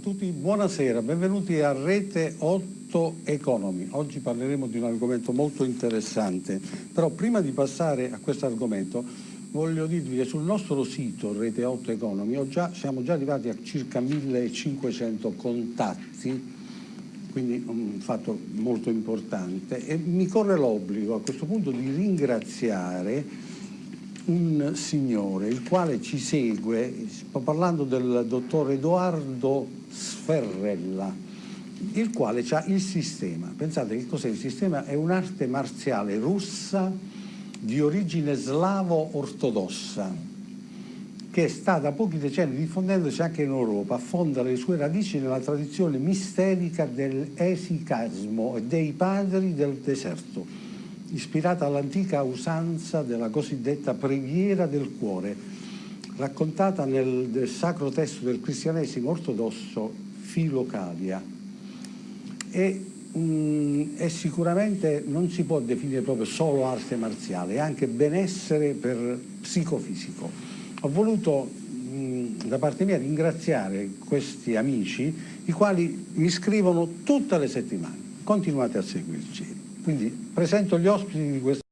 tutti, buonasera, benvenuti a Rete 8 Economy. Oggi parleremo di un argomento molto interessante, però prima di passare a questo argomento voglio dirvi che sul nostro sito Rete 8 Economy già, siamo già arrivati a circa 1500 contatti, quindi un fatto molto importante e mi corre l'obbligo a questo punto di ringraziare un signore il quale ci segue, sto parlando del dottor Edoardo Sferrella, il quale ha il sistema. Pensate che cos'è il sistema? È un'arte marziale russa di origine slavo-ortodossa che sta da pochi decenni diffondendosi anche in Europa, affonda le sue radici nella tradizione misterica dell'esicasmo e dei padri del deserto ispirata all'antica usanza della cosiddetta preghiera del cuore, raccontata nel sacro testo del cristianesimo ortodosso Filocalia. E, um, e sicuramente non si può definire proprio solo arte marziale, è anche benessere per psicofisico. Ho voluto da parte mia ringraziare questi amici, i quali mi scrivono tutte le settimane. Continuate a seguirci. Quindi presento gli ospiti di questa